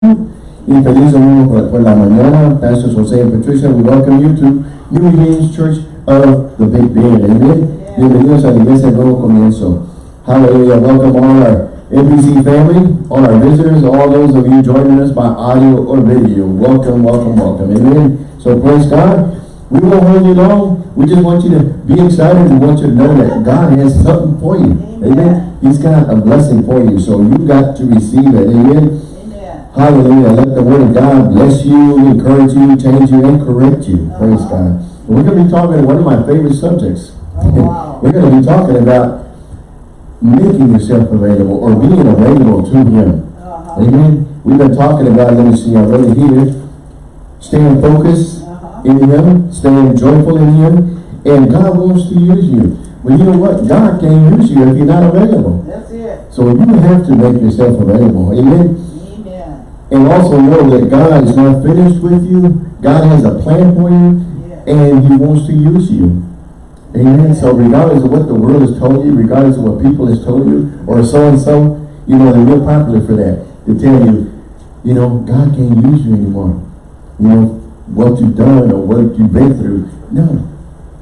Y feliz domingo por, por la mañana. Pastor Jose and Patricia, we welcome you to New Beginnings Church of the Big Bend. Amen. Bienvenidos a la iglesia nuevo comienzo. Hallelujah. Welcome all our NBC family, all our visitors, all those of you joining us by audio or video. Welcome, welcome, welcome. Amen. So praise God. We won't hold you long. We just want you to be excited. We want you to know that God has something for you. Amen. He's got a blessing for you. So you've got to receive it. Amen. Hallelujah. Let the word of God bless you, encourage you, change you, and correct you. Praise God. We're going to be talking one of my favorite subjects. Oh, wow. We're going to be talking about making yourself available or being available to Him. Uh-huh. Amen. We've been talking about, let me see, I wrote it here, staying focused Uh-huh. in Him, staying joyful in Him, and God wants to use you. Well, you know what? God can't use you if you're not available. That's it. So you have to make yourself available. Amen. And also know that God is not finished with you. God has a plan for you, and He wants to use you. Amen. So regardless of what the world has told you, regardless of what people has told you, or so-and-so, you know, they're real popular for that. To tell you, you know, God can't use you anymore. You know, what you've done or what you've been through. No.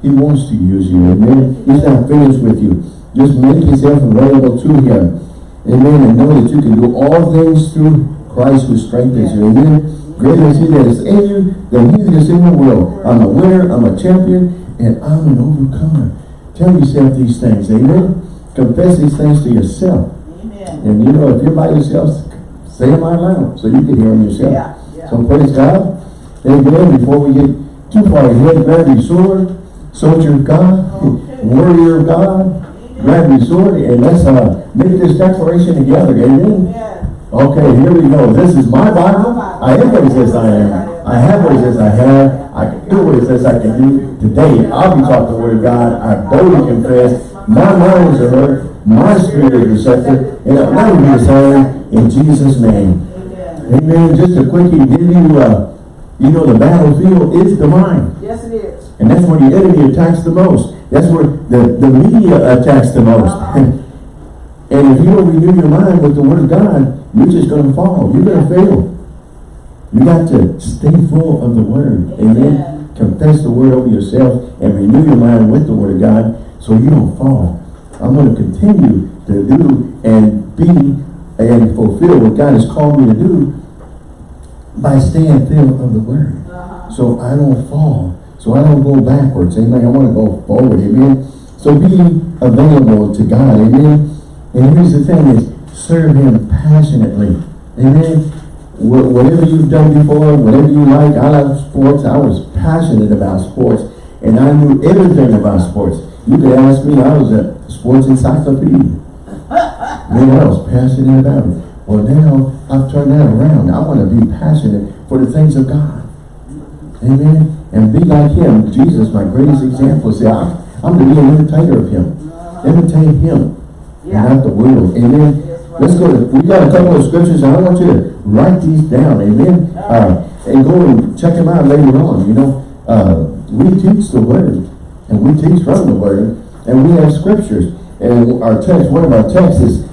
He wants to use you. Amen. He's not finished with you. Just make yourself available to Him. Amen. And know that you can do all things through Christ who strengthens you. Amen. Greater is He that is in you than He that is in the world. I'm a winner. I'm a champion. And I'm an overcomer. Tell yourself these things. Amen. Confess these things to yourself. Amen. And you know, if you're by yourself, say them out loud so you can hear them yourself. Yeah, yeah. So praise God. Amen. Before we get too far ahead, grab your sword, soldier of God, Okay. warrior of God, grab your sword, and let's uh, make this declaration together. Amen. Amen. Okay, here we go. This is my Bible. I am what it says I am. I have what it says I have. I can do what it says I can do. Today, I'll be taught the word of God. I boldly confess. My mind is alert. My spirit is receptive. And I'll never be same in Jesus' name. Amen. Just a quickie, give you, uh, you know, the battlefield is the mind. Yes, it is. And that's where the enemy attacks the most. That's where the, the media attacks the most. and if you don't renew your mind with the word of God, you're just going to fall. You're going to fail. You got to stay full of the word. Amen. Confess the word over yourself and renew your mind with the word of God so you don't fall. I'm going to continue to do and be and fulfill what God has called me to do by staying filled of the word Uh-huh. so I don't fall, so I don't go backwards. Amen. I want to go forward. Amen. So be available to God. Amen. And here's the thing is serve Him passionately. Amen. Wh- Whatever you've done before, whatever you like, I love sports. I was passionate about sports, and I knew everything about sports. You could ask me, I was a sports encyclopedia. Man, I was passionate about it. Well, now I've turned that around. I want to be passionate for the things of God. Amen. And be like him. Jesus, my greatest example. I, I'm to be an imitator of him. Imitate him. Yeah. not the world. Amen. Let's go to, we got a couple of scriptures and I want you to write these down. Amen. Uh, and go and check them out later on. You know, uh, we teach the word. And we teach from the word. And we have scriptures. And our text, one of our texts is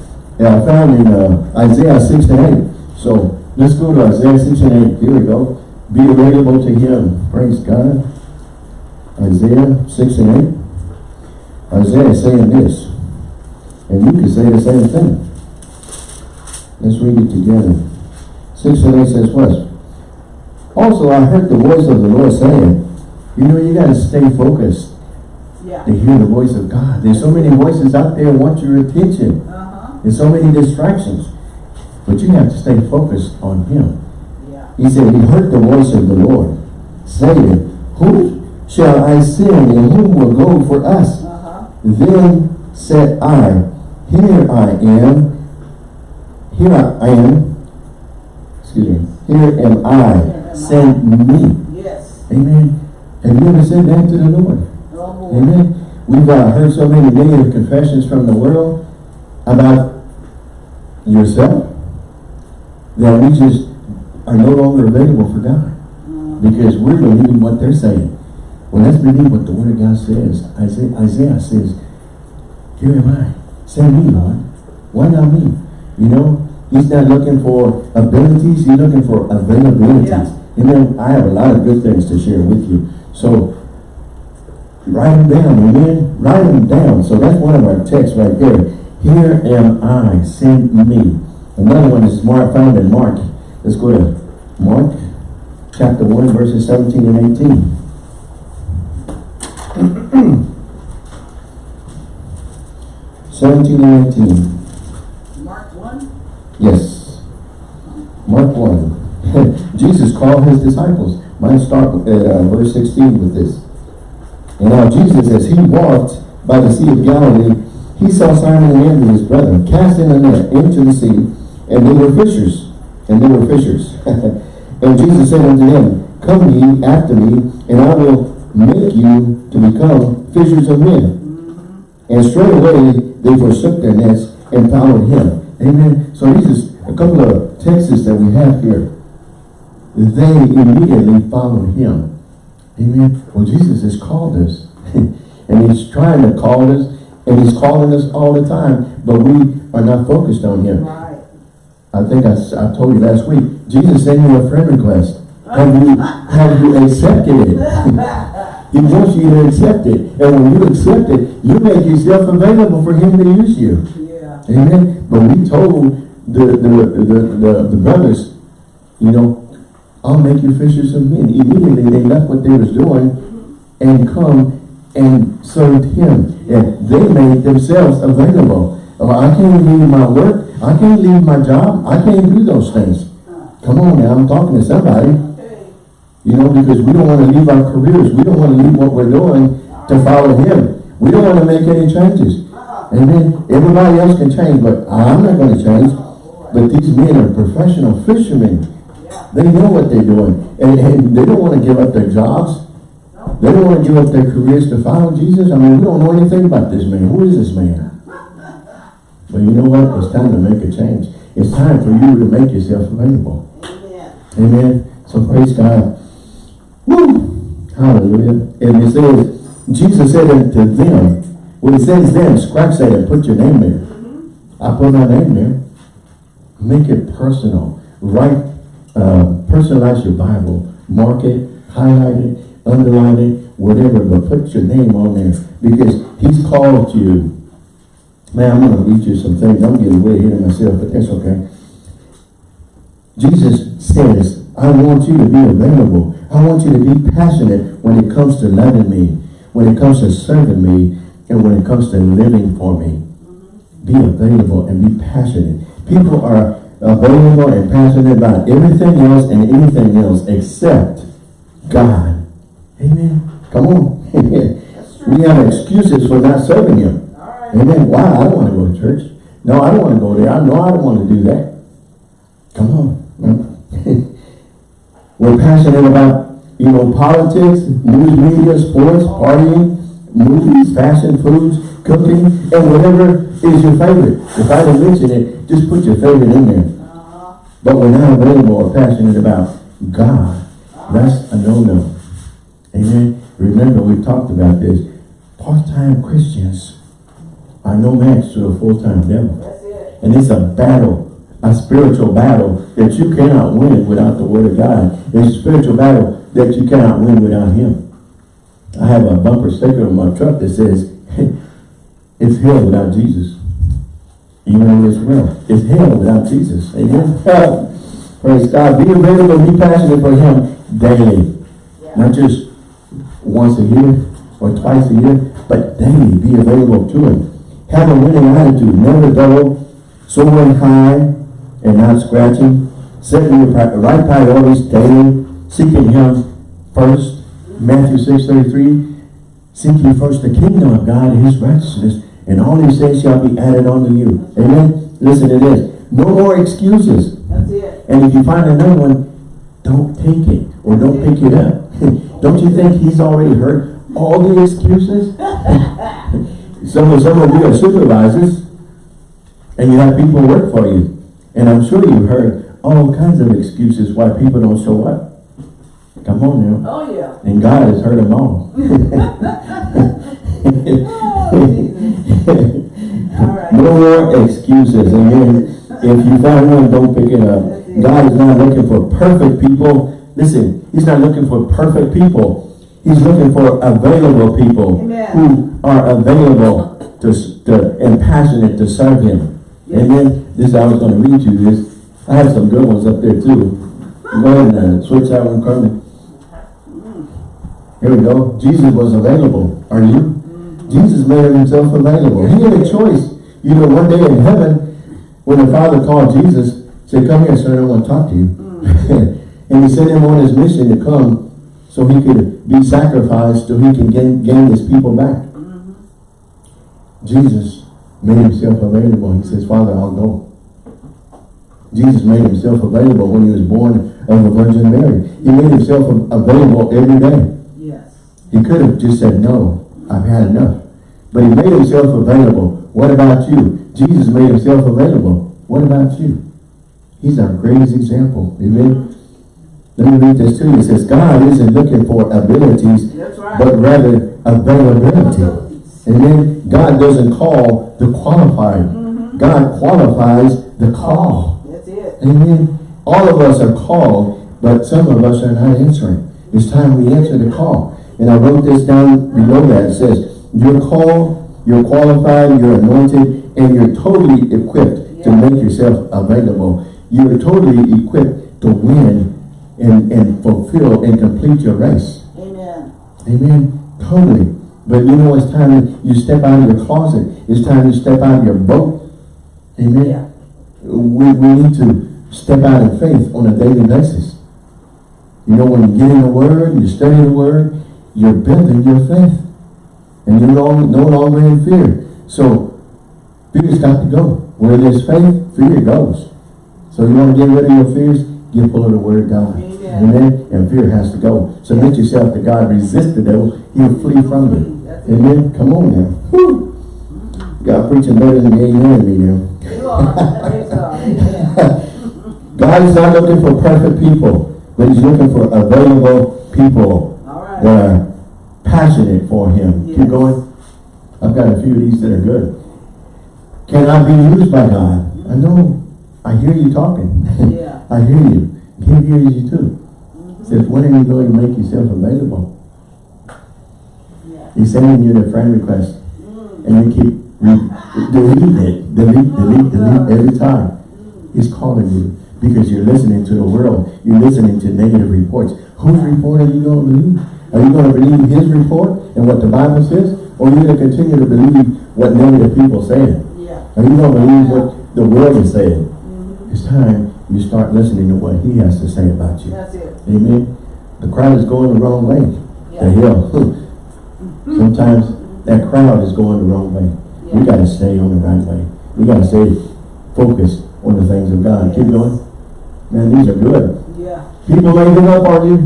uh, found in uh, Isaiah 6 and 8. So let's go to Isaiah 6 and 8. Here we go. Be available to him. Praise God. Isaiah 6 and 8. Isaiah is saying this. And you can say the same thing. Let's read it together. 6 and 8 says what? Also I heard the voice of the Lord saying, you know, you got to stay focused Yeah. to hear the voice of God. There's so many voices out there want your attention. Uh-huh. There's so many distractions. But you have to stay focused on Him. Yeah. He said, He heard the voice of the Lord, saying, Who shall I send and who will go for us? Uh-huh. Then said I, Here I am, here I am, excuse me, here am I, send me. Yes. Amen. Have you ever said that to the Lord? Oh. Amen. We've uh, heard so many negative confessions from the world about yourself that we just are no longer available for God because we're believing what they're saying. Well, let's believe what the Word of God says. Isaiah, Isaiah says, Here am I. Send me, Lord. Why not me? You know, He's not looking for abilities, he's looking for availabilities. Yeah. Amen. I have a lot of good things to share with you. So write them down, amen. Write them down. So that's one of our texts right there. Here am I, send me. Another one is Mark found in Mark. Let's go to Mark chapter 1, verses 17 and 18. Seventeen and eighteen. Mark one? Yes. Mark 1. Jesus called his disciples. Might start at uh, verse 16 with this. And now Jesus, as he walked by the Sea of Galilee, he saw Simon and Andrew, his brother, casting a net into the sea, and they were fishers. And they were fishers. and Jesus said unto them, Come ye after me, and I will make you to become fishers of men. And straight away, they forsook their nets and followed him. Amen. So these is a couple of texts that we have here. They immediately followed him. Amen. Well, Jesus has called us. and he's trying to call us. And he's calling us all the time. But we are not focused on him. Right. I think I, I told you last week. Jesus sent you a friend request. Have you, have you accepted it? He wants you to accept it. And when you accept it, you make yourself available for him to use you. Yeah. Amen. But we told the the, the, the, the brothers, you know, I'll make you fishers of men. Immediately they left what they was doing and come and served him. And they made themselves available. Oh, I can't leave my work. I can't leave my job. I can't do those things. Come on now, I'm talking to somebody. You know, because we don't want to leave our careers. We don't want to leave what we're doing to follow him. We don't want to make any changes. Uh-huh. Amen. Everybody else can change, but I'm not going to change. But these men are professional fishermen. They know what they're doing. And, and they don't want to give up their jobs. They don't want to give up their careers to follow Jesus. I mean, we don't know anything about this man. Who is this man? But you know what? It's time to make a change. It's time for you to make yourself available. Amen. Amen. So praise God. Woo! Hallelujah. And it says, Jesus said unto them, when it says them, scratch that and put your name there. I put my name there. Make it personal. Write, uh, personalize your Bible. Mark it, highlight it, underline it, whatever, but put your name on there because he's called you. Man, I'm going to read you some things. I'm getting way ahead of myself, but that's okay. Jesus says, I want you to be available. I want you to be passionate when it comes to loving me, when it comes to serving me, and when it comes to living for me. Be available and be passionate. People are available and passionate about everything else and anything else except God. Amen. Come on. True. we have excuses for not serving Him. Right. Amen. Why? I don't want to go to church. No, I don't want to go there. I know I don't want to do that. Come on. We're passionate about, you know, politics, news media, sports, partying, movies, fashion, foods, cooking, and whatever is your favorite. If I didn't mention it, just put your favorite in there. But we're not available or passionate about God. That's a no-no. Amen. Remember, we talked about this. Part-time Christians are no match to a full-time devil. And it's a battle, a spiritual battle that you cannot win without the word of God. It's a spiritual battle that you cannot win without him. I have a bumper sticker on my truck that says, it's hell without Jesus. You know it's real. It's hell without Jesus. Amen. Praise God. Be available, be passionate for him daily. Yeah. Not just once a year or twice a year, but daily be available to him. Have a winning attitude, never dull, soaring high and not scratching. Setting your right priorities daily, seeking him first. Matthew 6, 33. Seek ye first the kingdom of God and his righteousness, and all these things shall be added unto you. Amen. Listen to this. No more excuses. That's it. And if you find another one, don't take it or don't pick it up. don't you think he's already heard all the excuses? some of some of you are supervisors and you have people work for you. And I'm sure you've heard all kinds of excuses why people don't show up. Come on now. Oh, yeah. And God has heard them all. Oh, Jesus. All right. no more excuses. Amen. If you find one, don't pick it up. God is not looking for perfect people. Listen, he's not looking for perfect people. He's looking for available people Amen. who are available to, to and passionate to serve him. Amen. This I was going to read to you this. I have some good ones up there too. Go ahead and uh, switch that one, Carmen. Here we go. Jesus was available. Are you? Jesus made himself available. He had a choice. You know, one day in heaven, when the Father called Jesus, said, come here, son, I want to talk to you. and he sent him on his mission to come so he could be sacrificed, so he can gain, gain his people back. Jesus made himself available. He says, Father, I'll go. Jesus made himself available when he was born of the Virgin Mary. He made himself available every day. Yes. He could have just said, no, I've had enough. But he made himself available. What about you? Jesus made himself available. What about you? He's our greatest example. Amen. Let me read this to you. It says, God isn't looking for abilities, right. but rather availability. Amen. God doesn't call the qualified. Mm-hmm. God qualifies the call. That's it. Amen. All of us are called, but some of us are not answering. It's time we answer the call. And I wrote this down below that. It says, you're called, you're qualified, you're anointed, and you're totally equipped to make yourself available. You're totally equipped to win and, and fulfill and complete your race. Amen. Amen. Totally. But you know, it's time to you step out of your closet. It's time you step out of your boat. Amen. Yeah. We, we need to step out in faith on a daily basis. You know, when you get in the Word, you study the Word, you're building your faith. And you're no, no longer in fear. So, fear's got to go. Where there's faith, fear goes. So you want to get rid of your fears? Get full of the Word of God. Amen. Amen. And fear has to go. Submit yourself to God. Resist the devil. He'll flee from you. Amen. Come on now. Whew. God preaching better than me and me now. You are. God. Amen. God is not looking for perfect people, but he's looking for available people right. that are passionate for him. Yes. Keep going. I've got a few of these that are good. Can I be used by God? I know. I hear you talking. Yeah. I hear you. He hears you too. Says, when are you going to make yourself available? Yeah. He's sending you the friend request. And you keep deleting it. Delete, delete, delete every time. He's calling you because you're listening to the world. You're listening to negative reports. Whose report are you going to believe? Are you going to believe his report and what the Bible says? Or are you going to continue to believe what negative people say? Yeah. Are you going to believe what the world is saying? Mhm. It's time you start listening to what he has to say about you. That's it. Amen. The crowd is going the wrong way. The Yeah. Sometimes that crowd is going the wrong way. We gotta stay on the right way. We gotta stay focused on the things of God. Keep going. Man, these are good. Yeah. People may give up on you,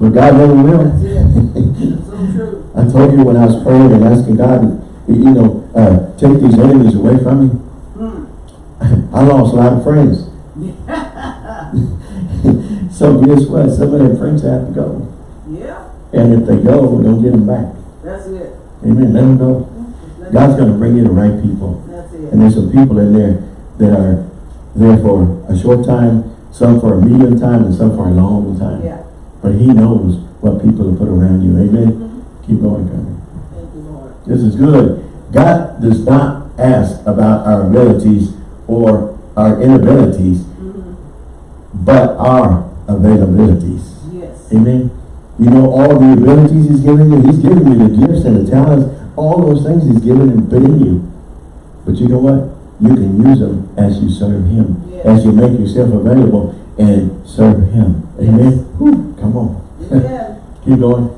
but God never will. That's. So true. I told you when I was praying and asking God, to you know, uh, take these enemies away from me. Hmm. I lost a lot of friends. so guess what? Some of their friends have to go. Yeah. And if they go, we don't get them back. That's it. Amen. Let them go. God's going to bring you the right people. That's it. And there's some people in there that are there for a short time, some for a medium time, and some for a long time. Yeah. But he knows what people to put around you. Amen. Mm-hmm. Keep going, Carmen. Thank you, Lord. This is good. God does not ask about our abilities or our inabilities, mm-hmm. but our availabilities. Yes. Amen. You know, all the abilities he's given you, he's given you the gifts and the talents, all those things he's given and put in you. But you know what? You can use them as you serve him, Yes. as you make yourself available and serve him. Amen. Whew, come on. Amen. Keep going.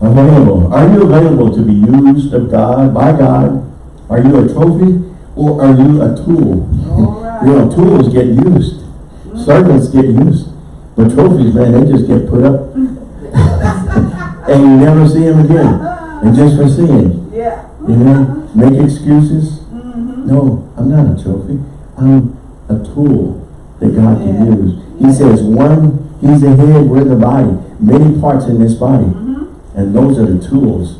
Available. Are you available to be used of God, by God? Are you a trophy or are you a tool? All right. You know, tools get used. Mm-hmm. Servants get used. But trophies, man, they just get put up. and you never see them again. And just for seeing, Yeah. you know, make excuses. Mm-hmm. No, I'm not a trophy. I'm a tool that God Yeah. can use. He Yeah. says one, he's the head, we're the body. Many parts in this body. Mm-hmm. And those are the tools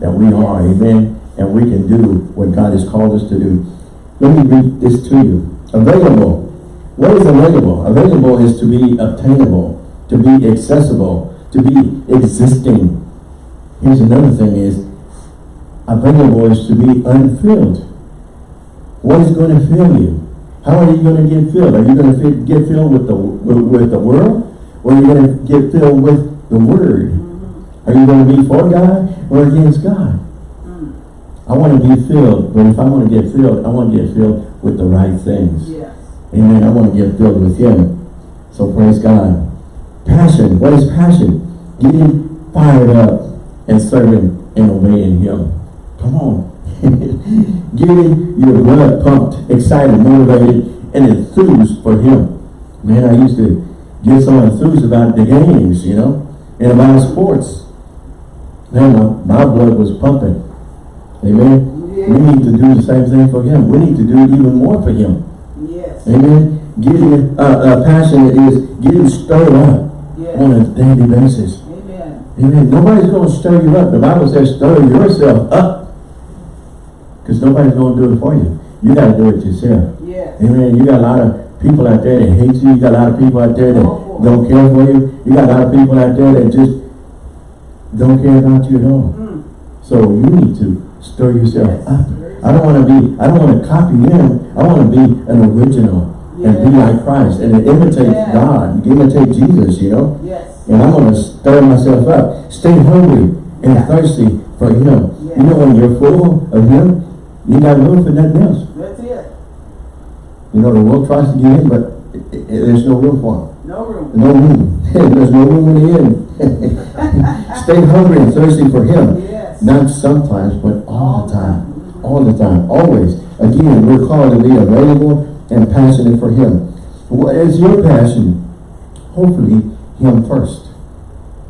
that we are, amen. And we can do what God has called us to do. Let me read this to you. Available. What is available? Available is to be obtainable, to be accessible, to be existing. Here's another thing is, available is to be unfilled. What is going to fill you? How are you going to get filled? Are you going to get filled with the with, with the world, or are you going to get filled with the Word? Are you going to be for God or against God? Mm. I want to be filled, but if I want to get filled, I want to get filled with the right things. Yes. Amen. I want to get filled with Him. So praise God. Passion. What is passion? Getting fired up and serving and obeying Him. Come on. Getting your blood pumped, excited, motivated, and enthused for Him. Man, I used to get so enthused about the games, you know, and about sports. Man, my, my blood was pumping. Amen. We need to do the same thing for Him. We need to do even more for Him. Amen. Getting uh, uh, passionate is getting stirred up Yes. on a daily basis. Amen. Amen. Nobody's going to stir you up. The Bible says stir yourself up. Because nobody's going to do it for you. You got to do it yourself. Yes. Amen. You got a lot of people out there that hate you. You got a lot of people out there that don't care for you. You got a lot of people out there that just don't care about you at all. Mm. So you need to stir yourself Yes. up. I don't want to be, I don't want to copy them. I want to be an original and be like Christ and imitate Yes. God, imitate Jesus, you know. Yes. And I'm going to stir myself up. Stay hungry and thirsty for Him. Yes. You know, when you're full of Him, you got room for nothing else. That's it. You know, the world tries to get in, but i- i- there's no room for Him. No room. No room. there's no room in the end. Stay hungry and thirsty for Him. Yes. Not sometimes, but all the time. All the time. Always. Again, we're called to be available and passionate for Him. What is your passion? Hopefully, Him first.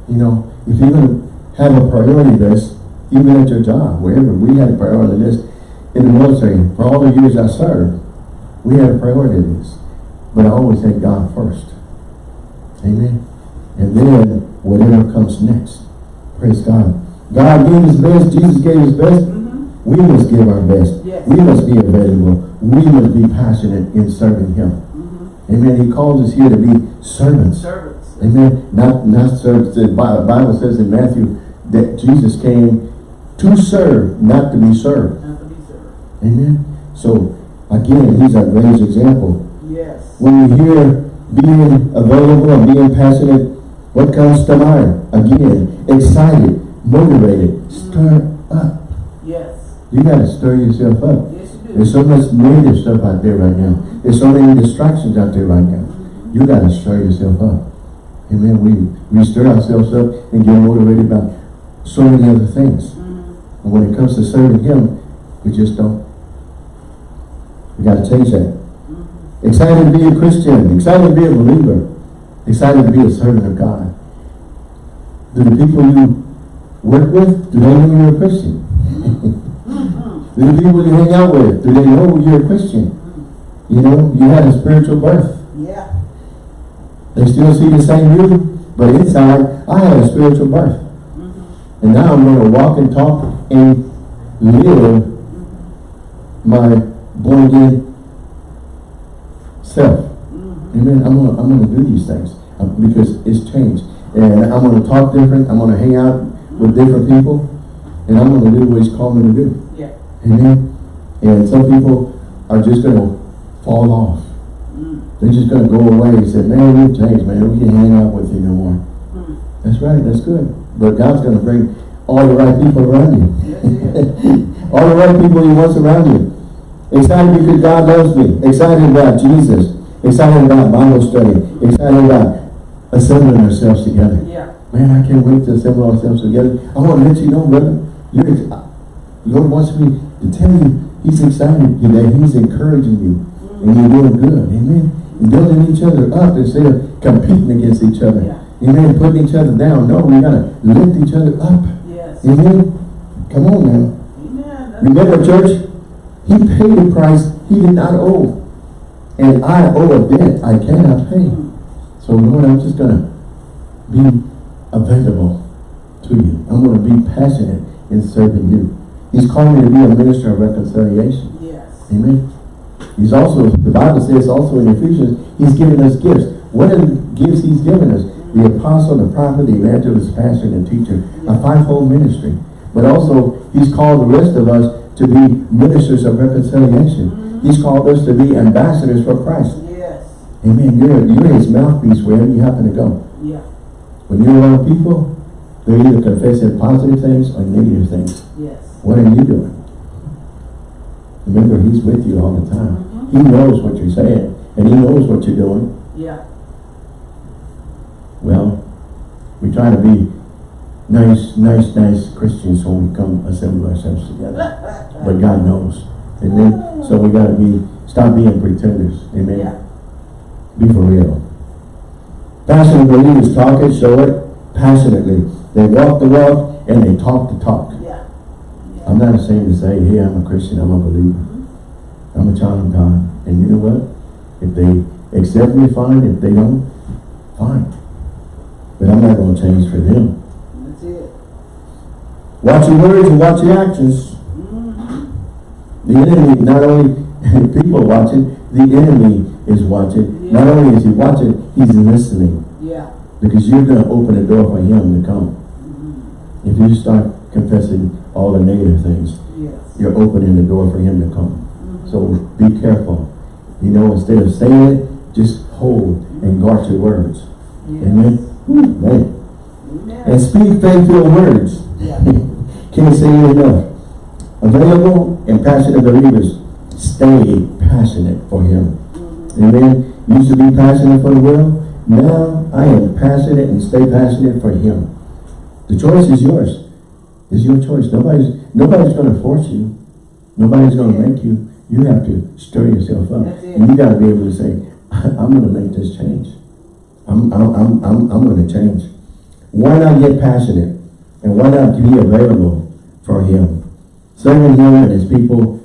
You know, if you're going to have a priority list, even at your job, wherever, we had a priority list in the military. For all the years I served, we had a priority list. But I always had God first. Amen. And then whatever comes next. Praise God. God gave his best. Jesus gave his best. We must give our best. Yes. We must be available. We must be passionate in serving him. Mhm. Amen. He calls us here to be servants. Servants. Amen. Not, not servants. The Bible says in Matthew that Jesus came to serve, not to be served. Not to be served. Amen. So, again, he's our greatest example. Yes. When we hear being available and being passionate, what comes to mind? Again, excited, motivated, stirred up. You gotta stir yourself up. Yes, you do. There's so much negative stuff out there right now. There's so many distractions out there right now. You gotta stir yourself up. Amen. We, we stir ourselves up and get motivated about so many other things. Mhm. And when it comes to serving Him, we just don't. We gotta change that. Mhm. Excited to be a Christian. Excited to be a believer. Excited to be a servant of God. Do the people you work with, do they know you're a Christian? Do the people you hang out with, do they know you're a Christian? You know, you had a spiritual birth. Yeah. They still see the same you, but inside, I had a spiritual birth. Mhm. And now I'm going to walk and talk and live my born again self. Mhm. Amen. I'm gonna I'm gonna do these things um, because it's changed, and I'm gonna talk different. I'm gonna hang out with different people, and I'm gonna do what He's called me to do. Amen. And some people are just gonna fall off. Mm. They're just gonna go away and say, "Man, we've changed, man. We can't hang out with you no more." Mm. That's right. That's good. But God's gonna bring all the right people around you. all the right people He wants around you. Excited because God loves me. Excited about Jesus. Excited about Bible study. Excited about assembling ourselves together. Yeah. Man, I can't wait to assemble ourselves together. I want to let you know, brother, you're, Lord wants me to tell you He's excited that He's encouraging you. And you're doing good. Amen. And building each other up instead of competing against each other. Yeah. Amen. Putting each other down. No, we got to lift each other up. Yes. Amen. Come on now. Amen. Remember, church, He paid the price He did not owe. And I owe a debt I cannot pay. Mm. So, Lord, I'm just going to be available to you. I'm going to be passionate in serving you. He's called me to be a minister of reconciliation. Yes. Amen. He's also, the Bible says also in Ephesians, he's given us gifts. What are the gifts he's given us? The apostle, the prophet, the evangelist, pastor, and teacher. A fivefold ministry. But also, he's called the rest of us to be ministers of reconciliation. He's called us to be ambassadors for Christ. Yes. Amen. You're, you're his mouthpiece wherever you happen to go. Yeah. When you're around people, they're either confessing positive things or negative things. Yes. What are you doing? Remember, he's with you all the time. Mm-hmm. He knows what you're saying, and he knows what you're doing. Yeah. Well, we try to be nice, nice, nice Christians when we come assemble ourselves together. But God knows. Amen. So we gotta be, stop being pretenders. Amen. Yeah. Be for real. Passionate believers talk it, show it passionately. They walk the walk and they talk the talk. Yeah. I'm not ashamed to say, hey, I'm a Christian, I'm a believer. I'm a child of God. And you know what? If they accept me, fine. If they don't, fine. But I'm not going to change for them. That's it. Watch your words and watch your actions. Mm-hmm. The enemy, not only people watching, the enemy is watching. Not only is he watching, he's listening. Yeah. Because you're going to open the door for him to come. If you start confessing all the negative things, Yes. you're opening the door for him to come. Mm-hmm. So be careful. You know, instead of saying it, just hold and mm-hmm. guard your words. Yes. Amen? Whew, man. Amen. And speak faithful words. Yeah. Can't say it enough. Available and passionate believers, stay passionate for him. Mm-hmm. Amen? Used to be passionate for the world. Now I am passionate and stay passionate for him. The choice is yours. It's your choice. Nobody's nobody's going to force you. Nobody's going to make you. You have to stir yourself up. And you got to be able to say, I'm going to make this change. I'm, I'm, I'm, I'm, I'm going to change. Why not get passionate? And why not be available for him? Serving him and his people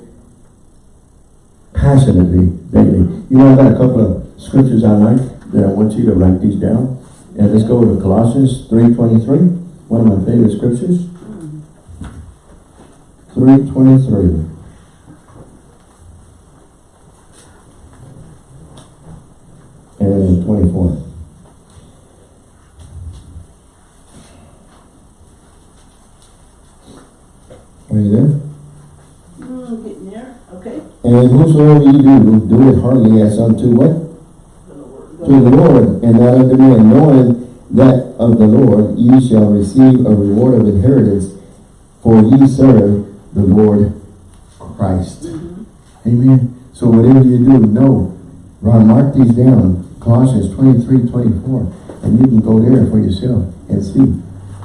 passionately daily. You know, I've got a couple of scriptures I like that I want you to write these down. And let's go to Colossians 3.23, one of my favorite scriptures. 3.23. And 24. Are you there? Mm, getting there. Okay. And whosoever you do, do it heartily as unto what? The Lord. To the Lord, and not unto men, knowing that of the Lord ye shall receive a reward of inheritance, for ye serve the Lord Christ. Mm-hmm. Amen. So whatever you do, know. Ron, mark these down. Colossians 23, 24. And you can go there for yourself and see.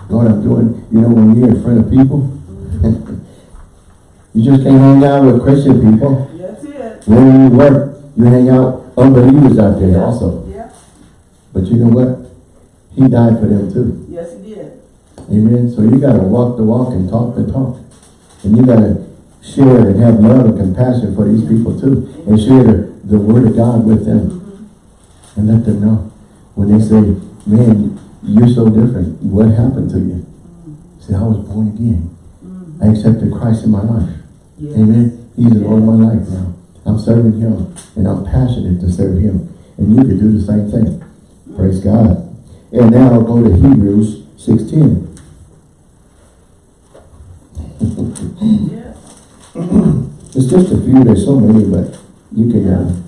Lord, I'm doing, you know, when you're in front of people, you just can't hang out with Christian people. That's it. When you work, you hang out unbelievers out there also. Yeah. But you know what? He died for them too. Yes, he did. Amen. So you gotta walk the walk and talk the talk. And you gotta share and have love and compassion for these people too. And share the, the word of God with them. And let them know. When they say, man, you're so different. What happened to you? Say, I was born again. Mm-hmm. I accepted Christ in my life. Yeah. Amen. He's the Lord of my life now. I'm serving him and I'm passionate to serve him. And you can do the same thing. Praise God. And now I'll go to Hebrews 16. Yes. It's just a few, there's so many, but you can, uh,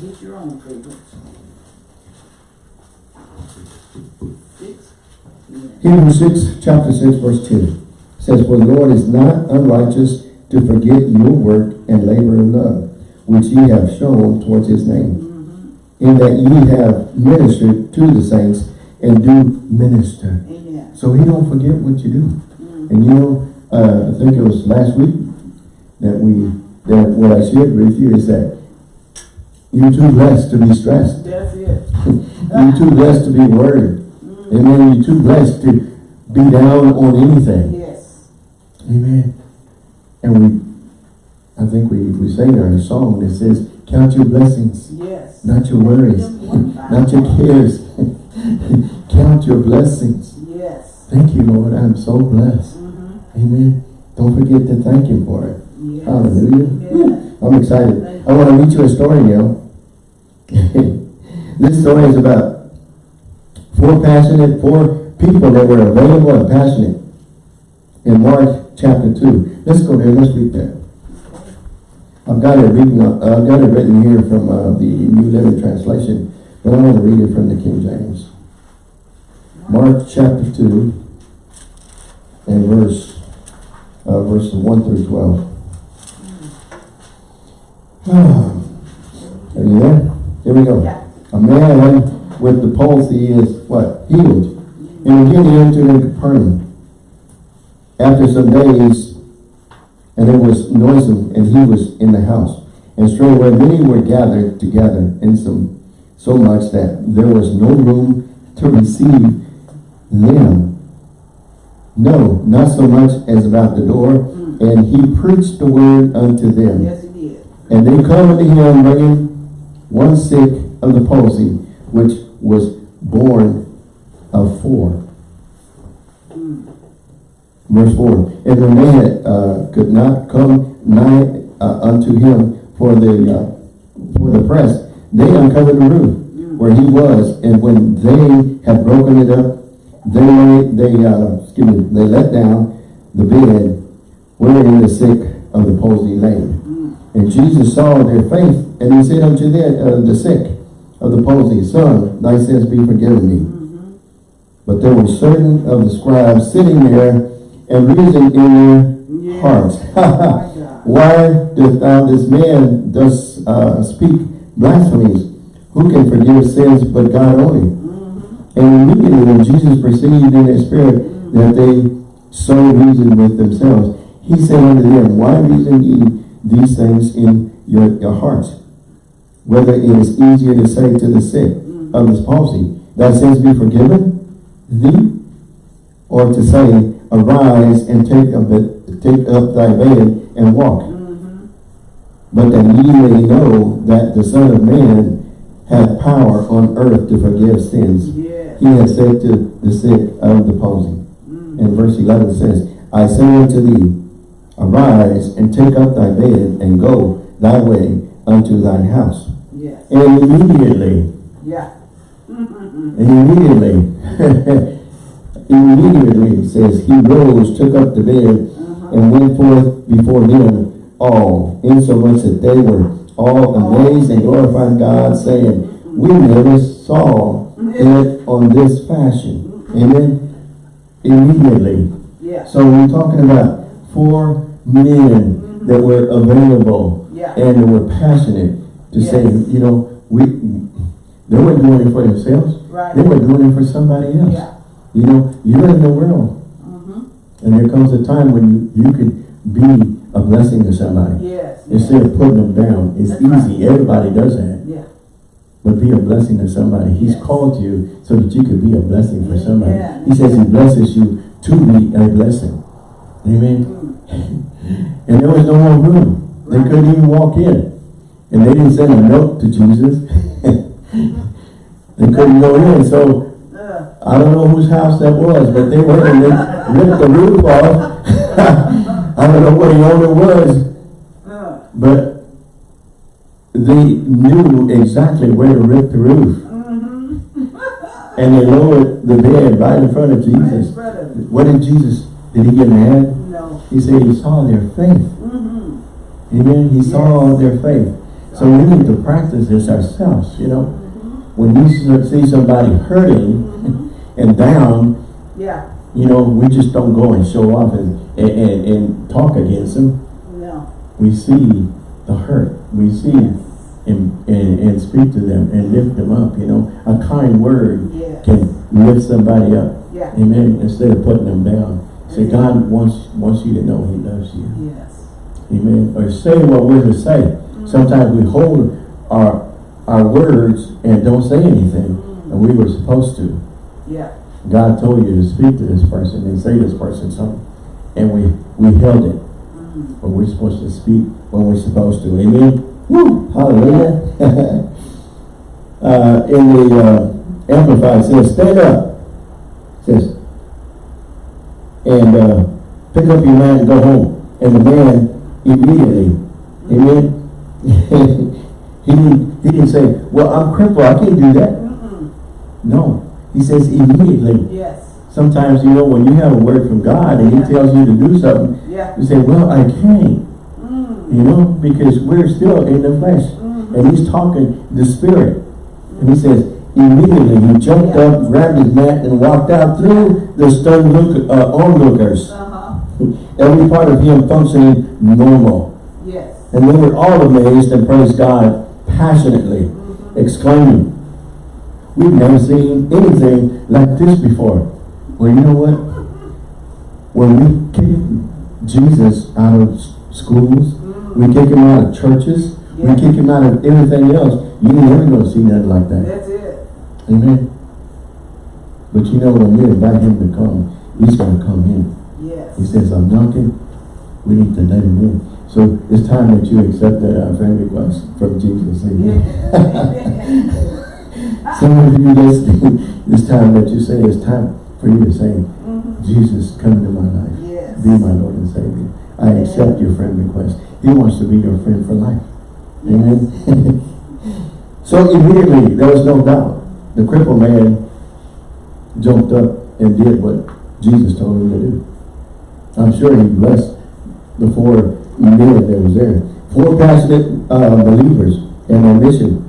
Get your own. Six. Yeah. Hebrews 6, chapter 6, verse 2 says, For the Lord is not unrighteous to forget your work and labor of love, which ye have shown towards his name, in that ye have ministered to the saints and do minister. Amen. So he don't forget what you do. And you know, uh, I think it was last week that we, that what I shared with you is that you're too blessed to be stressed. That's it. You're too blessed to be worried. Amen. You're too blessed to be down on anything. Yes. Amen. And we, I think we, we sang our song that says, count your blessings, Yes. Not your worries, not your cares. count your blessings. Yes. Thank you, Lord. I'm so blessed. Mm-hmm. Amen. Don't forget to thank him for it. Yeah. Hallelujah. I'm excited. I want to read you a story now. this story is about four passionate, four people that were available and passionate in Mark chapter 2. Let's go there. Let's read that. I've got it written, uh, I've got it written here from uh, the New Living Translation, but I want to read it from the King James. Mark chapter 2 and verse, uh, verses 1 through 12. Are you there? Here we go. Yeah. A man with the palsy is what? Healed. And again he entered into Capernaum. After some days, and it was noisome, and he was in the house. And straightway many were gathered together, in some so much that there was no room to receive them. No, not so much as about the door. Mm. And he preached the word unto them. Yes, he did. And they come unto him bringing one sick of the palsy, which was borne of four. Verse 4. And when they uh, could not come nigh uh, unto him for the, uh, for the press, they uncovered the roof where he was. And when they had broken it up, they they, uh, excuse me, they let down the bed wherein the sick of the palsy lay. And Jesus saw their faith, and he said unto them, uh, the sick of the palsy, Son, thy sins be forgiven thee. But there were certain of the scribes sitting there and reason in their hearts. Why doth thou this man thus uh, speak blasphemies? Who can forgive sins but God only? And immediately when Jesus perceived in their spirit that they so reasoned with themselves, he said unto them, Why reason ye these things in your, your hearts? Whether it is easier to say to the sick of this palsy, Thy sins be forgiven thee, or to say, Arise and take up, it, take up thy bed and walk. Mm-hmm. But that ye may know that the Son of Man hath power on earth to forgive sins. Yes. He has said to the sick of the palsy. Mm-hmm. And verse 11 says, I say unto thee, Arise and take up thy bed and go thy way unto thine house. Yes. And immediately, Yeah. and immediately, immediately it says, he rose, took up the bed, uh-huh. and went forth before them all, insomuch that they were all amazed and glorified God, saying, We never saw it on this fashion. Amen. Immediately. Yeah. So we're talking about four men mm-hmm. that were available Yeah. and they were passionate to say, you know, we they weren't doing it for themselves. Right. They were doing it for somebody else. Yeah. You know, you're in the world. Mm-hmm. And there comes a time when you, you could be a blessing to somebody. Yes. Instead of putting them down. It's That's right. easy. Everybody does that. Yeah. But be a blessing to somebody. He's Yes. called you so that you could be a blessing for somebody. Yeah. He says he blesses you to be a blessing. Amen. Mm. And there was no more room. They couldn't even walk in. And they didn't send a note to Jesus. they couldn't go in. So I don't know whose house that was, but they went and they ripped the roof off. I don't know what the owner was, but they knew exactly where to rip the roof. mm-hmm. And they lowered the bed right in front of Jesus. What did Jesus, did he get mad? No. He said he saw their faith. Mm-hmm. Amen. He saw their faith. So we need to practice this ourselves, you know. When we see somebody hurting and down, Yeah. you know, we just don't go and show off and, and, and, and talk against them. No. We see the hurt. We see and, and, and speak to them and lift them up, you know. A kind word Yeah. can lift somebody up. Yeah. Amen. Instead of putting them down. Say, God wants wants you to know He loves you. Yes. Amen. Or say what we're to say. Mm-hmm. Sometimes we hold our our words and don't say anything. And we were supposed to. Yeah. God told you to speak to this person and say this person something. And we, we held it. But we're supposed to speak when we're supposed to. Amen. Woo! Hallelujah. uh, in the uh, Amplified it says, stand up. It says, and uh, pick up your mat and go home. And the man immediately. Amen. he, didn't, he didn't say, well, I'm crippled, I can't do that. Mm-mm. No, he says immediately. Yes. Sometimes, you know, when you have a word from God and he tells you to do something, Yeah. you say, well, I can't. Mm. You know, because we're still in the flesh. Mhm. And he's talking the spirit. And he says, immediately he jumped Yeah. up, grabbed his mat, and walked out through the stun look, uh, onlookers. Uh-huh. Every part of him functioning normal. Yes. And they were all amazed and praised God passionately, Mhm. exclaiming, We've never seen anything like this before. Well, you know what? When we kick Jesus out of schools, we kick him out of churches, we kick him out of everything else, you ain't never gonna see nothing like that. That's it. Amen. But you know, when you invite him to come, he's gonna come in. Yes. He says, I'm knocking, we need to let him in. So it's time that you accept that uh, friend request from Jesus. Amen. Some of you listening, it's time that you say, it's time for you to say, Mhm. Jesus, come into my life. Yes. Be my Lord and Savior. I accept your friend request. He wants to be your friend for life. Amen. so immediately, there was no doubt. The crippled man jumped up and did what Jesus told him to do. I'm sure he blessed the four men that was there. Four passionate uh, believers and their mission.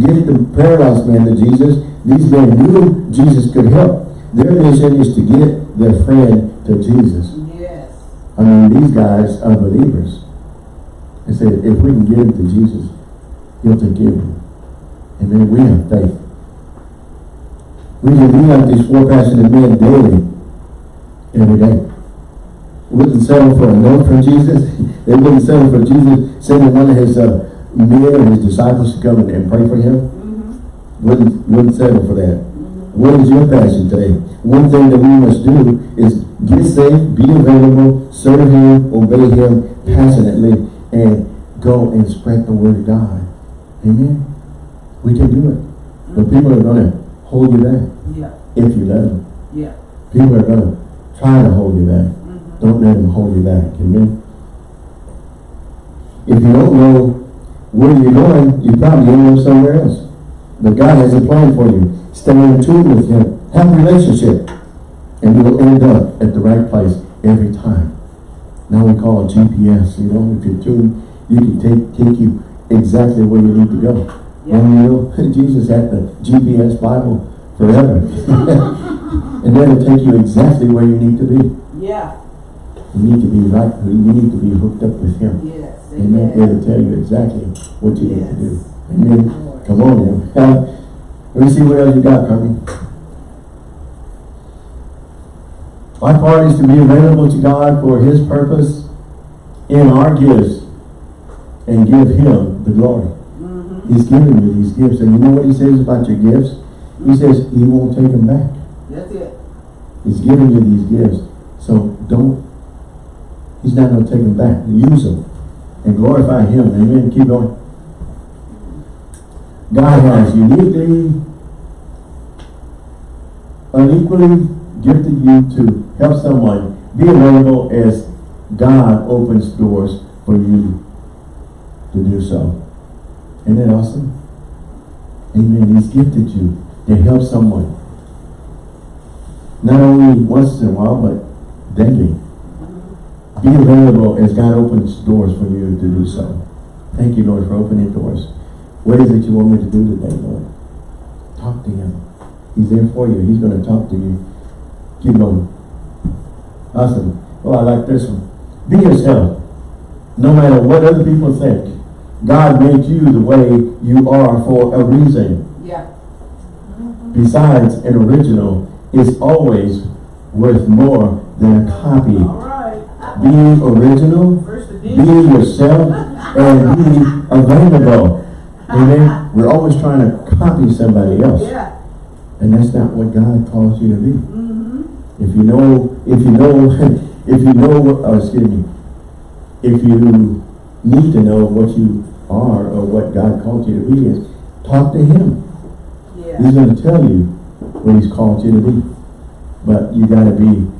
Get the paralyzed man to Jesus. These men knew Jesus could help. Their mission is to get their friend to Jesus. Yes. I mean, these guys are believers. They said, if we can get him to Jesus, he'll take care of him. And then we have faith. We can be like these four passionate men daily, every day. We wouldn't settle for a note from Jesus. They wouldn't settle for Jesus sending one of his uh, men or his disciples to come and, and pray for him. Mm-hmm. Wouldn't, wouldn't settle for that. What is your passion today? One thing that we must do is get saved, be available, serve Him, obey Him passionately, and go and spread the word of God. Amen? We can do it. But people are going to hold you back Yeah. if you let them. Yeah. People are going to try to hold you back. Mm-hmm. Don't let them hold you back. Amen? If you don't know where you're going, you probably end up somewhere else. But God has a plan for you. Stay in tune with Him. Have a relationship. And you'll end up at the right place every time. Now we call it GPS. You know, if you're tuned, you can take, take you exactly where you need to go. Yeah. And you know, Jesus had the GPS Bible forever. and then it'll take you exactly where you need to be. Yeah. You need to be right, you need to be hooked up with Him. Yes. Amen. It'll tell you exactly what you need to do. Amen. Come on now. Uh, Let me see what else you got, Carmen. My part is to be available to God for His purpose in our gifts and give Him the glory. Mm-hmm. He's giving you these gifts. And you know what He says about your gifts? He says He won't take them back. That's it. He's giving you these gifts. So don't, He's not going to take them back. Use them and glorify Him. Amen. Keep going. God has uniquely, unequally gifted you to help someone be available as God opens doors for you to do so. Isn't that awesome? Amen. He's gifted you to help someone. Not only once in a while, but daily. Be available as God opens doors for you to do so. Thank you, Lord, for opening doors. What is it you want me to do today, Lord? Talk to Him. He's there for you. He's going to talk to you. Keep going. Awesome. Oh, I like this one. Be yourself. No matter what other people think. God made you the way you are for a reason. Yeah. Besides, an original is always worth more than a copy. Be original, be yourself, and be available. Amen. We're always trying to copy somebody else. Yeah. And that's not what God calls you to be. Mm-hmm. If you know, if you know, if you know, uh, excuse me, if you need to know what you are or what God called you to be is, talk to Him. Yeah. He's going to tell you what He's called you to be. But you got to be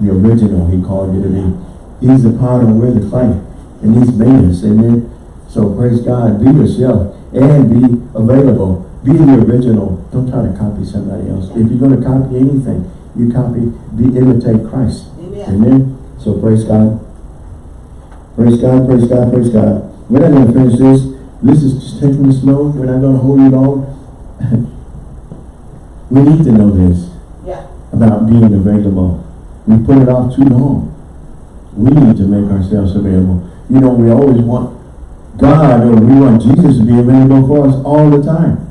the original He called you to be. He's the potter, we're the clay. And he's made us, amen? So praise God, be yourself and be available. Be the original. Don't try to copy somebody else. If you're going to copy anything, you copy, be imitate Christ. Amen. Amen. So praise God. Praise God, praise God, praise God. We're not going to finish this. This is just taking it slow. We're not going to hold you long. we need to know this Yeah. about being available. We put it off too long. We need to make ourselves available. You know, we always want God or we want Jesus to be available for us all the time.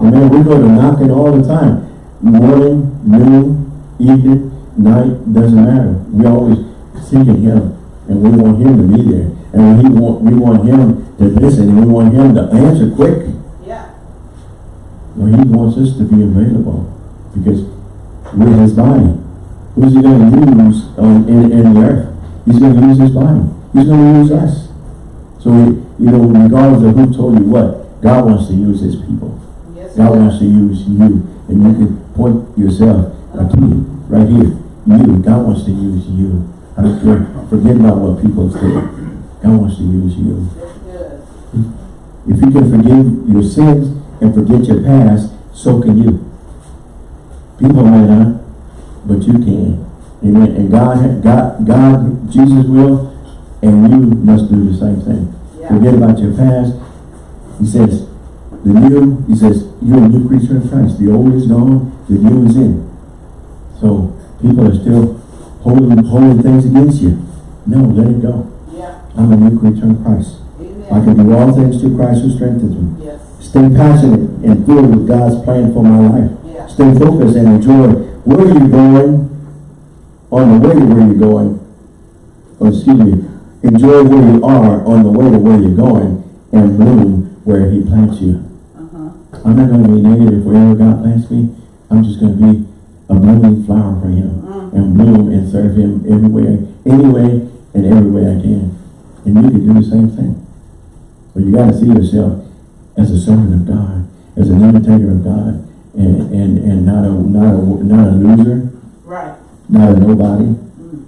Amen. We go to knock knocking all the time. Morning, noon, evening, night, doesn't matter. We always seeking Him and we want Him to be there. And we want, we want Him to listen and we want Him to answer quick. Yeah. Well, he wants us to be available because we're his body. Who's he going to use on, in, in the earth? He's going to use his body. He's going to use us. So, you know, regardless of who told you what, God wants to use his people. Yes. God wants to use you. And you can point yourself, like you, right here. You, God wants to use you. I don't care. Forget about what people say. God wants to use you. If you can forgive your sins and forget your past, so can you. People may not, but you can. Amen. And God, God, God, Jesus will, and you must do the same thing. Yeah. Forget about your past. He says, the new, he says, you're a new creature in Christ. The old is gone, the new is in. So people are still holding, holding things against you. No, let it go. Yeah. I'm a new creature in Christ. I can do all things through Christ who strengthens me. Yes. Stay passionate and filled with God's plan for my life. Yeah. Stay focused and enjoy where you're going on the way to where you're going. Or excuse me, enjoy where you are on the way to where you're going and bloom where he plants you. Uh-huh. I'm not going to be negative wherever God plants me. I'm just going to be a blooming flower for him Mm. and bloom and serve him everywhere, any way and every way I can. And you can do the same thing. But you got to see yourself as a servant of God, as an imitator of God, and, and, and not a not a not a loser, Right. not a nobody. Mm.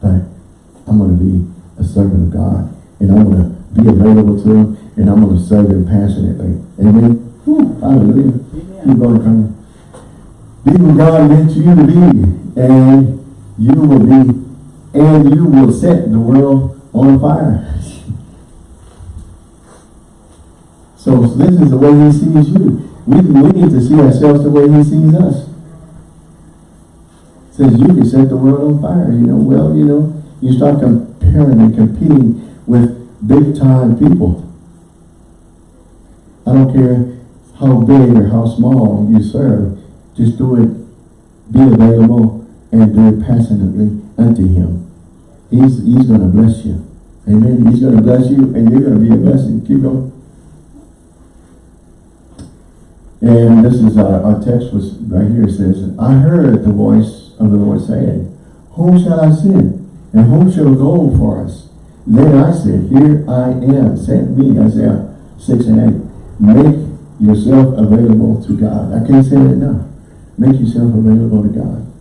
But I'm going to be a servant of God, and I'm going to be available to Him, and I'm going to serve Him passionately. Amen. Whew, hallelujah. Keep on coming. Be who God meant you to be, and you will be, and you will set the world on fire. So this is the way He sees you. We, we need to see ourselves the way He sees us. Says you can set the world on fire. You know, well, you know, you start comparing and competing with big time people. I don't care how big or how small you serve, just do it, be available, and do it passionately unto Him. He's, he's going to bless you. Amen. He's going to bless you, and you're going to be a blessing. Keep going. And this is our, our text was right here. It says, I heard the voice of the Lord saying, Whom shall I send? And whom shall go for us? Then I said, Here I am, send me, Isaiah 6 and 8. Make yourself available to God. I can't say it enough. Make yourself available to God.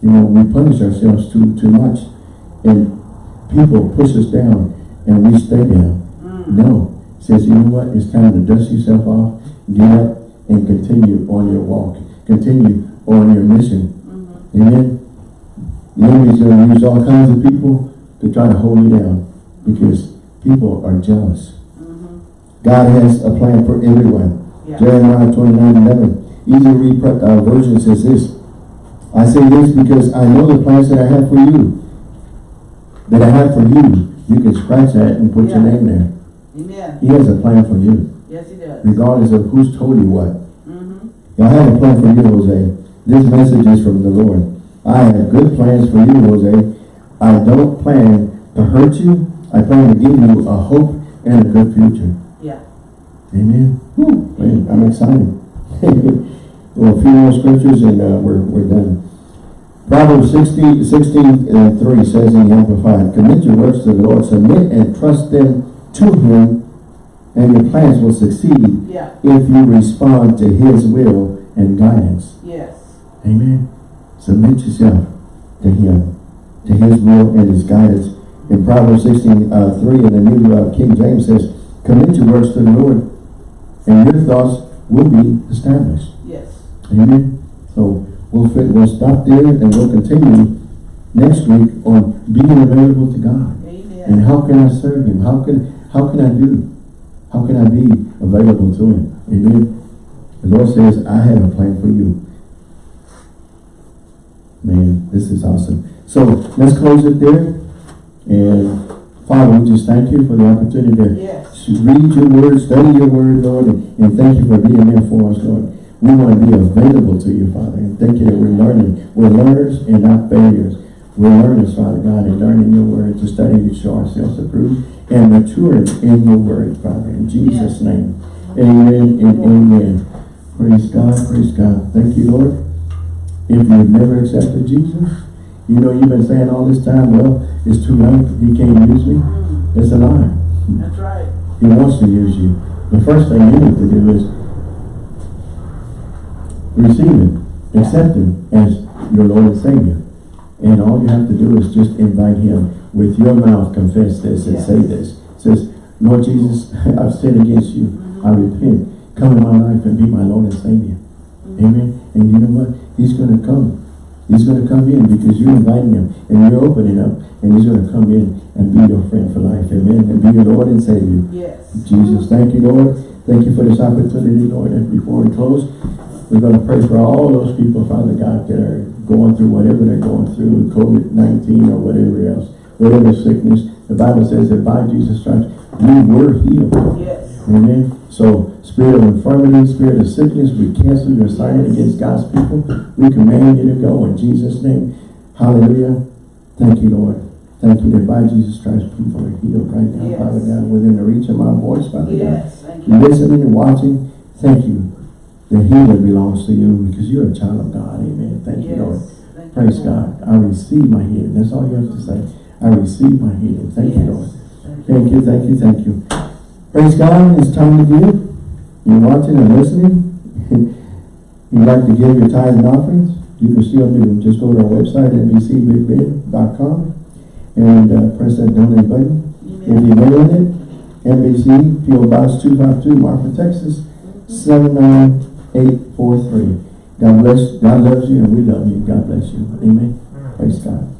You know, we punish ourselves too too much. And people push us down and we stay down. Mm. No. It says, you know what? It's time to dust yourself off, get up, and continue on your walk. Continue on your mission. Mhm. Amen. The enemy's going to use all kinds of people to try to hold you down because people are jealous. Mhm. God has a plan for everyone. Yeah. Jeremiah 29, 11. Easy read uh, version says this. I say this because I know the plans that I have for you. That I have for you. You can scratch that and put your name there. Amen. He has a plan for you. Yes, he does. Regardless of who's told you what. Mm-hmm. I have a plan for you, Jose. This message is from the Lord. I have good plans for you, Jose. I don't plan to hurt you. I plan to give you a hope and a good future. Yeah. Amen. Whew, man, I'm excited. well, a few more scriptures and uh, we're, we're done. Proverbs 16, 16 and 3 says in the Amplified, Commit your works to the Lord, submit and trust them to Him, and your plans will succeed Yeah. if you respond to His will and guidance. Yes. Amen. Submit yourself to Him, to His will and His guidance, In Proverbs sixteen, uh, three in the New uh, King James says, commit your works to the Lord, and your thoughts will be established. Yes. Amen. So we'll we'll stop there and we'll continue next week on being available to God. And how can I serve him? How can, how can I do? How can I be available to him? Amen. The Lord says, I have a plan for you. Man, this is awesome. So let's close it there. And Father, we just thank you for the opportunity to Yes. read your word, study your word, Lord, and, and thank you for being there for us, Lord. We want to be available to you, Father, and thank you that we're learning. We're learners and not failures. We're learners, Father God, and learning your word to study to show ourselves approved and mature in your word, Father, in Jesus' name. Amen and amen. Praise God, praise God. Thank you, Lord. If you've never accepted Jesus, you know you've been saying all this time, well, it's too late, he can't use me. Mm, It's a lie. That's right. He wants to use you. The first thing you need to do is receive Him, accept Him as your Lord and Savior. And all you have to do is just invite Him with your mouth, confess this and say this. Says, Lord Jesus, I've sinned against you. I mm-hmm. repent. Come in my life and be my Lord and Savior. Mm-hmm. Amen. And you know what? He's going to come. He's going to come in because you're inviting him and you're opening up and he's going to come in and be your friend for life. Amen. And be your Lord and Savior. Yes. Jesus, thank you, Lord. Thank you for this opportunity, Lord. And before we close, we're going to pray for all those people, Father God, that are going through whatever they're going through, COVID-19 or whatever else, whatever sickness. The Bible says that by Jesus Christ, we were healed. Yes. Amen. So, spirit of infirmity, spirit of sickness, we cancel your assignment against God's people. We command you to go in Jesus' name. Hallelujah. Thank you, Lord. Thank you that by Jesus Christ, people are healed right now, Yes. Father God, within the reach of my voice, Father God. Yes. Thank you. Listening and watching, thank you. The healing belongs to you because you're a child of God. Amen. Thank you, Lord. Yes. Thank you, Praise Lord. God. I receive my healing. That's all you have to say. I receive my healing. Thank you, Lord. Thank you, thank you, thank you. Praise God, it's time to give. You're watching and listening. You'd like to give your tithes and offerings, you can still do it. Just go to our website, nbcbigbend.com, and uh, press that donate button. If you're mailing it, NBC, P.O. Box 252, Marfa, Texas, 79843. God bless, God loves you and we love you. God bless you. Amen. Praise God.